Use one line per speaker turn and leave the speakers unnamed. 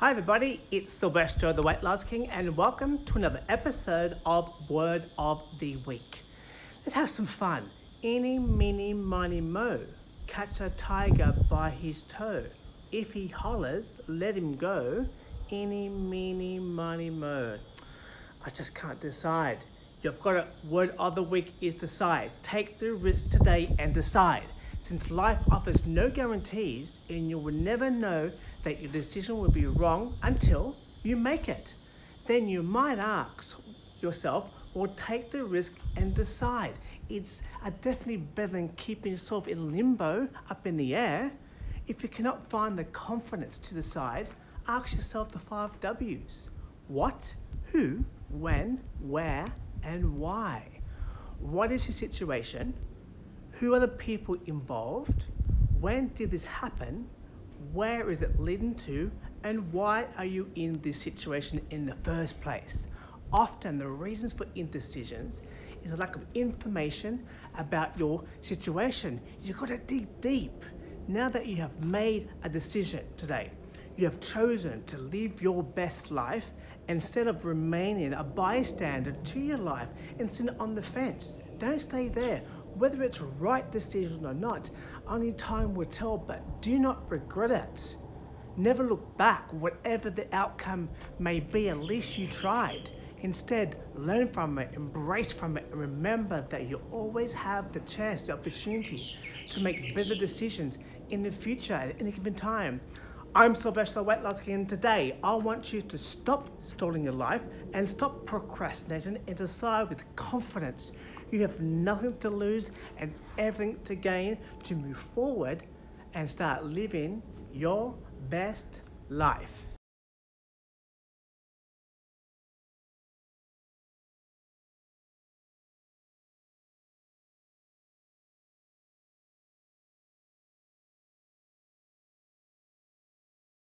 Hi everybody, it's Sylvester the Weight Loss King and welcome to another episode of Word of the Week. Let's have some fun. Any, meeny, miny, mo. Catch a tiger by his toe. If he hollers, let him go. Any, meeny, miny, mo. I just can't decide. You've got a word of the week is decide. Take the risk today and decide. Since life offers no guarantees and you will never know that your decision will be wrong until you make it. Then you might ask yourself, or take the risk and decide. It's definitely better than keeping yourself in limbo up in the air. If you cannot find the confidence to decide, ask yourself the five W's. What, who, when, where, and why. What is your situation? Who are the people involved? When did this happen? Where is it leading to? And why are you in this situation in the first place? Often the reasons for indecisions is a lack of information about your situation. You've got to dig deep. Now that you have made a decision today, you have chosen to live your best life instead of remaining a bystander to your life and sitting on the fence. Don't stay there. Whether it's right decision or not, only time will tell, but do not regret it. Never look back, whatever the outcome may be, at least you tried. Instead, learn from it, embrace from it, and remember that you always have the chance, the opportunity to make better decisions in the future at any given time. I'm Sylvester King and today I want you to stop stalling your life and stop procrastinating and decide with confidence. You have nothing to lose and everything to gain to move forward and start living your best life.